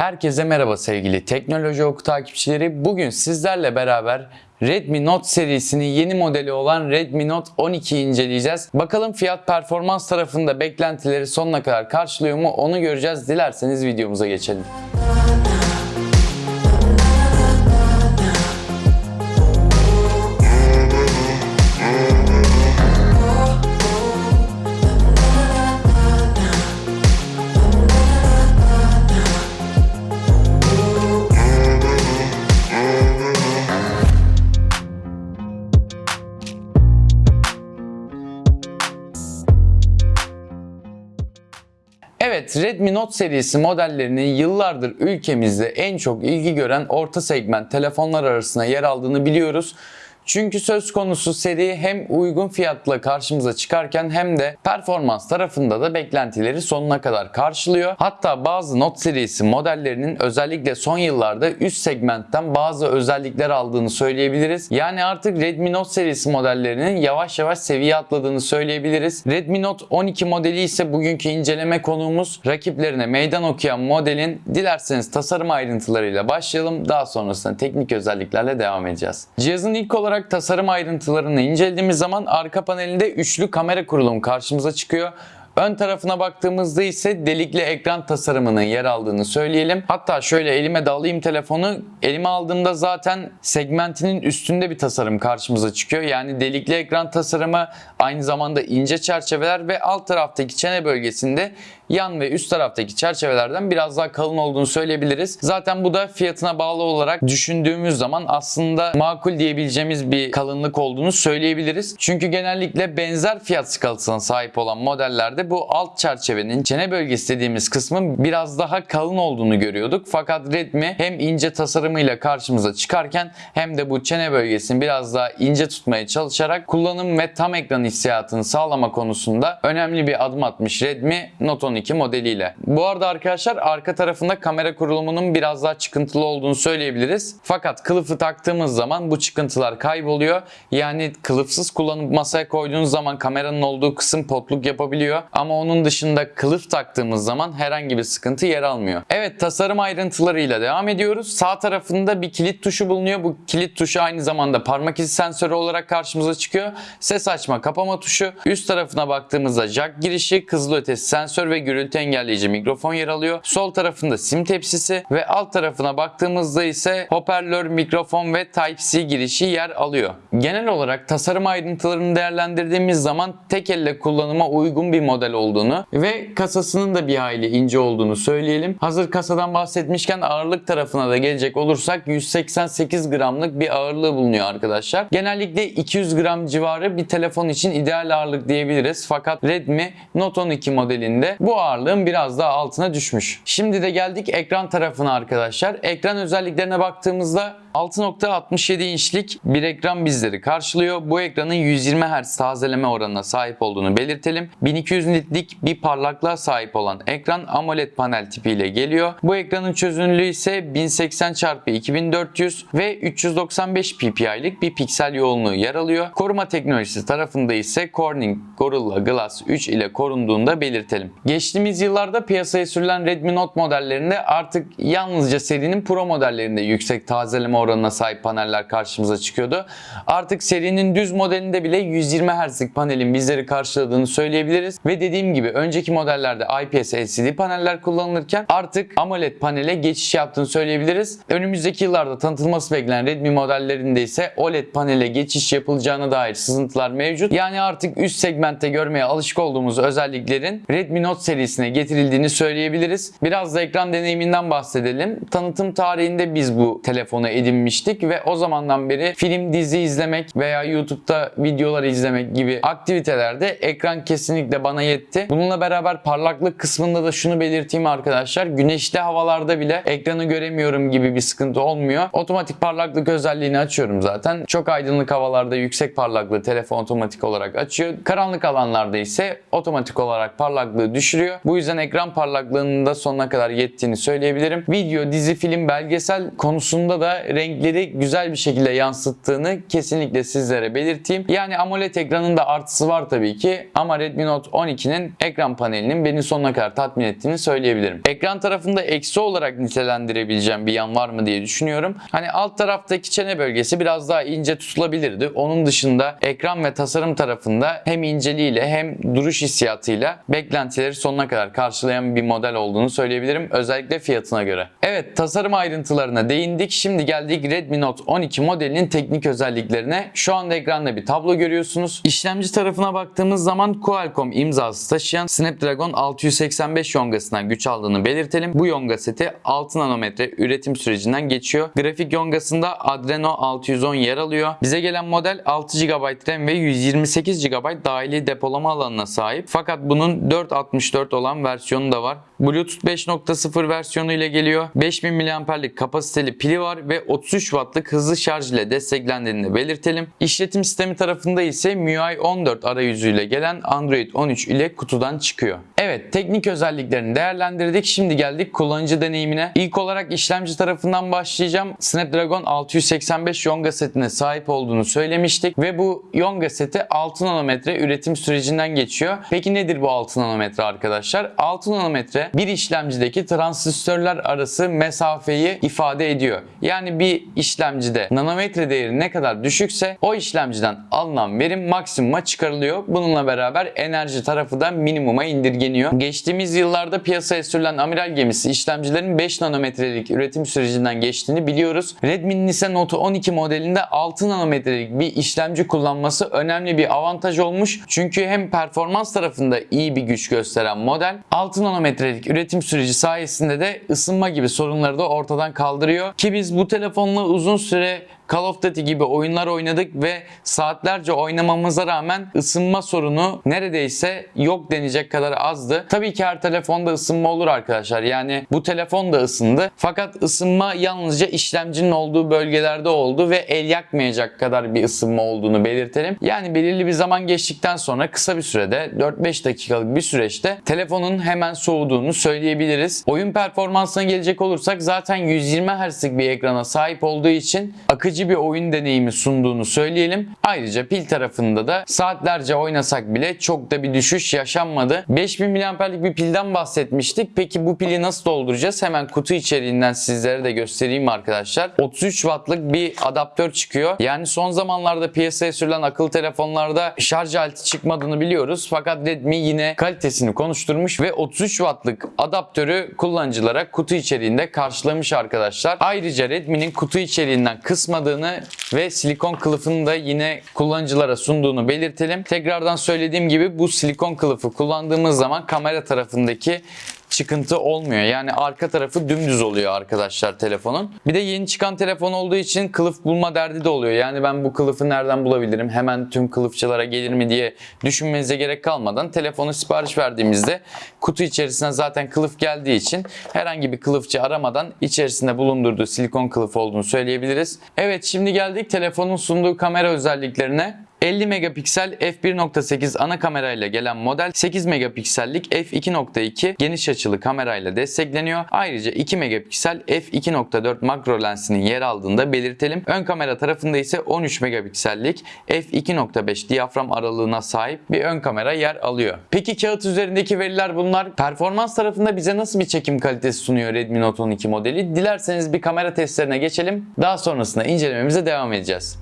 Herkese merhaba sevgili Teknoloji Oku takipçileri. Bugün sizlerle beraber Redmi Note serisinin yeni modeli olan Redmi Note 12'yi inceleyeceğiz. Bakalım fiyat performans tarafında beklentileri sonuna kadar karşılıyor mu onu göreceğiz. Dilerseniz videomuza geçelim. Evet Redmi Note serisi modellerinin yıllardır ülkemizde en çok ilgi gören orta segment telefonlar arasında yer aldığını biliyoruz. Çünkü söz konusu seri hem uygun fiyatla karşımıza çıkarken hem de performans tarafında da beklentileri sonuna kadar karşılıyor. Hatta bazı Note serisi modellerinin özellikle son yıllarda üst segmentten bazı özellikler aldığını söyleyebiliriz. Yani artık Redmi Note serisi modellerinin yavaş yavaş seviye atladığını söyleyebiliriz. Redmi Note 12 modeli ise bugünkü inceleme konuğumuz. Rakiplerine meydan okuyan modelin dilerseniz tasarım ayrıntılarıyla başlayalım. Daha sonrasında teknik özelliklerle devam edeceğiz. Cihazın ilk olarak tasarım ayrıntılarını incelediğimiz zaman arka panelinde üçlü kamera kurulumu karşımıza çıkıyor. Ön tarafına baktığımızda ise delikli ekran tasarımının yer aldığını söyleyelim. Hatta şöyle elime de alayım telefonu. Elime aldığımda zaten segmentinin üstünde bir tasarım karşımıza çıkıyor. Yani delikli ekran tasarımı aynı zamanda ince çerçeveler ve alt taraftaki çene bölgesinde yan ve üst taraftaki çerçevelerden biraz daha kalın olduğunu söyleyebiliriz. Zaten bu da fiyatına bağlı olarak düşündüğümüz zaman aslında makul diyebileceğimiz bir kalınlık olduğunu söyleyebiliriz. Çünkü genellikle benzer fiyat skalasına sahip olan modellerde bu alt çerçevenin çene bölgesi dediğimiz kısmın biraz daha kalın olduğunu görüyorduk. Fakat Redmi hem ince tasarımıyla karşımıza çıkarken hem de bu çene bölgesini biraz daha ince tutmaya çalışarak kullanım ve tam ekran hissiyatını sağlama konusunda önemli bir adım atmış Redmi Note 12 modeliyle. Bu arada arkadaşlar arka tarafında kamera kurulumunun biraz daha çıkıntılı olduğunu söyleyebiliriz. Fakat kılıfı taktığımız zaman bu çıkıntılar kayboluyor. Yani kılıfsız kullanıp masaya koyduğunuz zaman kameranın olduğu kısım potluk yapabiliyor. Ama onun dışında kılıf taktığımız zaman herhangi bir sıkıntı yer almıyor. Evet tasarım ayrıntılarıyla devam ediyoruz. Sağ tarafında bir kilit tuşu bulunuyor. Bu kilit tuşu aynı zamanda parmak izi sensörü olarak karşımıza çıkıyor. Ses açma kapama tuşu. Üst tarafına baktığımızda jack girişi, kızılötesi sensör ve gürültü engelleyici mikrofon yer alıyor. Sol tarafında sim tepsisi ve alt tarafına baktığımızda ise hoparlör, mikrofon ve Type-C girişi yer alıyor. Genel olarak tasarım ayrıntılarını değerlendirdiğimiz zaman tek elle kullanıma uygun bir model olduğunu ve kasasının da bir hayli ince olduğunu söyleyelim. Hazır kasadan bahsetmişken ağırlık tarafına da gelecek olursak 188 gramlık bir ağırlığı bulunuyor arkadaşlar. Genellikle 200 gram civarı bir telefon için ideal ağırlık diyebiliriz. Fakat Redmi Note 12 modelinde bu ağırlığın biraz daha altına düşmüş. Şimdi de geldik ekran tarafına arkadaşlar. Ekran özelliklerine baktığımızda 6.67 inçlik bir ekran bizleri karşılıyor. Bu ekranın 120 Hz tazeleme oranına sahip olduğunu belirtelim. 1200 nitlik bir parlaklığa sahip olan ekran AMOLED panel tipiyle geliyor. Bu ekranın çözünürlüğü ise 1080 x 2400 ve 395 ppi'lik bir piksel yoğunluğu yer alıyor. Koruma teknolojisi tarafında ise Corning Gorilla Glass 3 ile korunduğunu da belirtelim. Geçtiğimiz yıllarda piyasaya sürülen Redmi Note modellerinde artık yalnızca serinin Pro modellerinde yüksek tazeleme oranına sahip paneller karşımıza çıkıyordu. Artık serinin düz modelinde bile 120 Hz'lik panelin bizleri karşıladığını söyleyebiliriz. Ve dediğim gibi önceki modellerde IPS LCD paneller kullanılırken artık AMOLED panele geçiş yaptığını söyleyebiliriz. Önümüzdeki yıllarda tanıtılması beklenen Redmi modellerinde ise OLED panele geçiş yapılacağına dair sızıntılar mevcut. Yani artık üst segmentte görmeye alışık olduğumuz özelliklerin Redmi Note serisine getirildiğini söyleyebiliriz. Biraz da ekran deneyiminden bahsedelim. Tanıtım tarihinde biz bu telefonu edinmiştik ve o zamandan beri film, dizi izlemek veya YouTube'da videolar izlemek gibi aktivitelerde ekran kesinlikle bana yetti. Bununla beraber parlaklık kısmında da şunu belirteyim arkadaşlar. Güneşli havalarda bile ekranı göremiyorum gibi bir sıkıntı olmuyor. Otomatik parlaklık özelliğini açıyorum zaten. Çok aydınlık havalarda yüksek parlaklığı telefon otomatik olarak açıyor. Karanlık alanlarda ise otomatik olarak parlaklığı düşürüyor. Bu yüzden ekran parlaklığının da sonuna kadar yettiğini söyleyebilirim. Video, dizi, film, belgesel konusunda da renkleri güzel bir şekilde yansıttığını kesinlikle sizlere belirteyim. Yani AMOLED ekranında artısı var tabii ki ama Redmi Note 12'nin ekran panelinin beni sonuna kadar tatmin ettiğini söyleyebilirim. Ekran tarafında eksi olarak nitelendirebileceğim bir yan var mı diye düşünüyorum. Hani alt taraftaki çene bölgesi biraz daha ince tutulabilirdi. Onun dışında ekran ve tasarım tarafında hem inceliğiyle hem duruş hissiyatıyla beklentileri sonuna kadar karşılayan bir model olduğunu söyleyebilirim. Özellikle fiyatına göre. Evet tasarım ayrıntılarına değindik. Şimdi geldik Redmi Note 12 modelinin teknik özelliklerine. Şu anda ekranda bir tablo görüyorsunuz. İşlemci tarafına baktığımız zaman Qualcomm imzası taşıyan Snapdragon 685 yongasından güç aldığını belirtelim. Bu yonga seti 6 nanometre üretim sürecinden geçiyor. Grafik yongasında Adreno 610 yer alıyor. Bize gelen model 6 GB RAM ve 128 GB dahili depolama alanına sahip. Fakat bunun 464 olan versiyonu da var. Bluetooth 5.0 versiyonu ile geliyor. 5000 mAh'lik kapasiteli pili var ve 33 Watt'lık hızlı şarj ile desteklendiğini de belirtelim. İşletim sistemi tarafında ise MIUI 14 arayüzüyle gelen Android 13 ile kutudan çıkıyor. Evet teknik özelliklerini değerlendirdik. Şimdi geldik kullanıcı deneyimine. İlk olarak işlemci tarafından başlayacağım. Snapdragon 685 Yonga setine sahip olduğunu söylemiştik ve bu Yonga seti 6 nanometre üretim sürecinden geçiyor. Peki nedir bu 6 nanometre arkadaşlar? 6 nanometre bir işlemcideki transistörler arası mesafeyi ifade ediyor. Yani bir işlemcide nanometre değeri ne kadar düşükse o işlemciden alınan verim maksimuma çıkarılıyor. Bununla beraber enerji tarafı da minimuma indirgeniyor. Geçtiğimiz yıllarda piyasaya sürülen amiral gemisi işlemcilerin 5 nanometrelik üretim sürecinden geçtiğini biliyoruz. Redmi'nin ise Note 12 modelinde 6 nanometrelik bir işlemci kullanması önemli bir avantaj olmuş. Çünkü hem performans tarafında iyi bir güç gösteren model 6 nanometrelik üretim süreci sayesinde de ısınma gibi sorunları da ortadan kaldırıyor. Ki biz bu telefonla uzun süre Call of Duty gibi oyunlar oynadık ve saatlerce oynamamıza rağmen ısınma sorunu neredeyse yok denecek kadar azdı. Tabii ki her telefonda ısınma olur arkadaşlar. Yani bu telefon da ısındı. Fakat ısınma yalnızca işlemcinin olduğu bölgelerde oldu ve el yakmayacak kadar bir ısınma olduğunu belirtelim. Yani belirli bir zaman geçtikten sonra kısa bir sürede 4-5 dakikalık bir süreçte telefonun hemen soğuduğunu söyleyebiliriz. Oyun performansına gelecek olursak zaten 120 Hz'lik bir ekrana sahip olduğu için akıcı bir oyun deneyimi sunduğunu söyleyelim. Ayrıca pil tarafında da saatlerce oynasak bile çok da bir düşüş yaşanmadı. 5000 mAh'lik bir pilden bahsetmiştik. Peki bu pili nasıl dolduracağız? Hemen kutu içeriğinden sizlere de göstereyim arkadaşlar. 33 Watt'lık bir adaptör çıkıyor. Yani son zamanlarda piyasaya sürülen akıllı telefonlarda şarj aleti çıkmadığını biliyoruz. Fakat Redmi yine kalitesini konuşturmuş ve 33 Watt'lık adaptörü kullanıcılara kutu içeriğinde karşılamış arkadaşlar. Ayrıca Redmi'nin kutu içeriğinden kısmadığını ve silikon kılıfını da yine kullanıcılara sunduğunu belirtelim. Tekrardan söylediğim gibi bu silikon kılıfı kullandığımız zaman kamera tarafındaki çıkıntı olmuyor. Yani arka tarafı dümdüz oluyor arkadaşlar telefonun. Bir de yeni çıkan telefon olduğu için kılıf bulma derdi de oluyor. Yani ben bu kılıfı nereden bulabilirim? Hemen tüm kılıfçılara gelir mi diye düşünmenize gerek kalmadan telefonu sipariş verdiğimizde kutu içerisine zaten kılıf geldiği için herhangi bir kılıfçı aramadan içerisinde bulundurduğu silikon kılıf olduğunu söyleyebiliriz. Evet şimdi geldik telefonun sunduğu kamera özelliklerine. 50 megapiksel f1.8 ana kamerayla gelen model 8 megapiksellik f2.2 geniş açılı kamerayla destekleniyor. Ayrıca 2 megapiksel f2.4 makro lensinin yer aldığını da belirtelim. Ön kamera tarafında ise 13 megapiksellik f2.5 diyafram aralığına sahip bir ön kamera yer alıyor. Peki kağıt üzerindeki veriler bunlar. Performans tarafında bize nasıl bir çekim kalitesi sunuyor Redmi Note 12 modeli? Dilerseniz bir kamera testlerine geçelim. Daha sonrasında incelememize devam edeceğiz.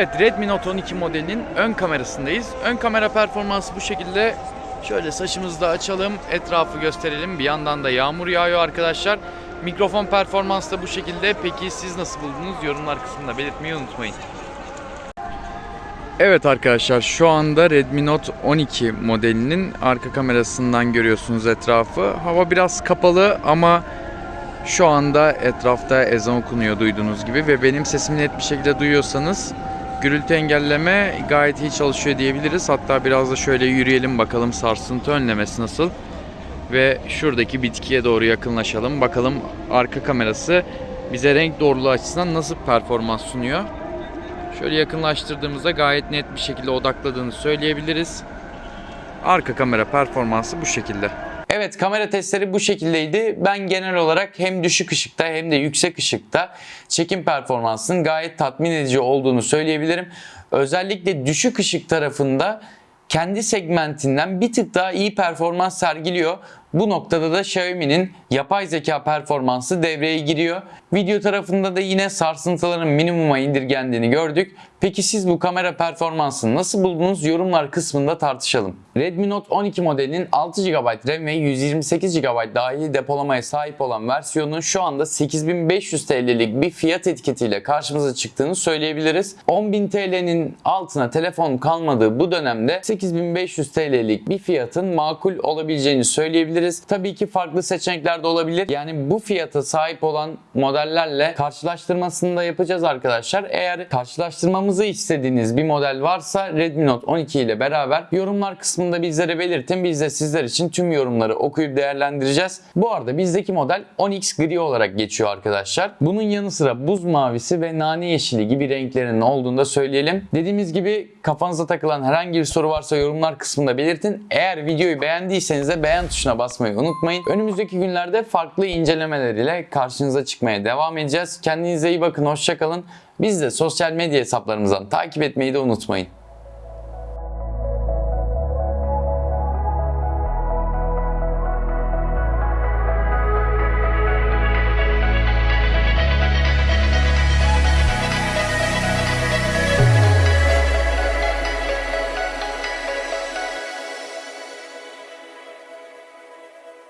Evet Redmi Note 12 modelinin ön kamerasındayız. Ön kamera performansı bu şekilde. Şöyle saçımızı da açalım, etrafı gösterelim. Bir yandan da yağmur yağıyor arkadaşlar. Mikrofon performansı da bu şekilde. Peki siz nasıl buldunuz? Yorumlar kısmında belirtmeyi unutmayın. Evet arkadaşlar şu anda Redmi Note 12 modelinin arka kamerasından görüyorsunuz etrafı. Hava biraz kapalı ama şu anda etrafta ezan okunuyor duyduğunuz gibi ve benim sesimi net bir şekilde duyuyorsanız gürültü engelleme gayet iyi çalışıyor diyebiliriz. Hatta biraz da şöyle yürüyelim bakalım sarsıntı önlemesi nasıl. Ve şuradaki bitkiye doğru yakınlaşalım. Bakalım arka kamerası bize renk doğruluğu açısından nasıl performans sunuyor. Şöyle yakınlaştırdığımızda gayet net bir şekilde odakladığını söyleyebiliriz. Arka kamera performansı bu şekilde. Evet kamera testleri bu şekildeydi. Ben genel olarak hem düşük ışıkta hem de yüksek ışıkta çekim performansının gayet tatmin edici olduğunu söyleyebilirim. Özellikle düşük ışık tarafında kendi segmentinden bir tık daha iyi performans sergiliyor. Bu noktada da Xiaomi'nin yapay zeka performansı devreye giriyor. Video tarafında da yine sarsıntıların minimuma indirgendiğini gördük. Peki siz bu kamera performansını nasıl buldunuz? Yorumlar kısmında tartışalım. Redmi Note 12 modelinin 6 GB RAM ve 128 GB dahili depolamaya sahip olan versiyonun şu anda 8500 TL'lik bir fiyat etiketiyle karşımıza çıktığını söyleyebiliriz. 10.000 TL'nin altına telefon kalmadığı bu dönemde 8500 TL'lik bir fiyatın makul olabileceğini söyleyebiliriz. Tabii ki farklı seçenekler de olabilir. Yani bu fiyata sahip olan modellerle karşılaştırmasını da yapacağız arkadaşlar. Eğer karşılaştırmamızı istediğiniz bir model varsa Redmi Note 12 ile beraber yorumlar kısmında bizlere belirtin. Biz de sizler için tüm yorumları okuyup değerlendireceğiz. Bu arada bizdeki model 10X gri olarak geçiyor arkadaşlar. Bunun yanı sıra buz mavisi ve nane yeşili gibi renklerinin olduğunu da söyleyelim. Dediğimiz gibi kafanıza takılan herhangi bir soru varsa yorumlar kısmında belirtin. Eğer videoyu beğendiyseniz de beğen tuşuna basmayı unutmayın. Önümüzdeki günlerde farklı incelemeler ile karşınıza çıkmaya devam edeceğiz. Kendinize iyi bakın, hoşçakalın. Biz de sosyal medya hesaplarımızdan takip etmeyi de unutmayın.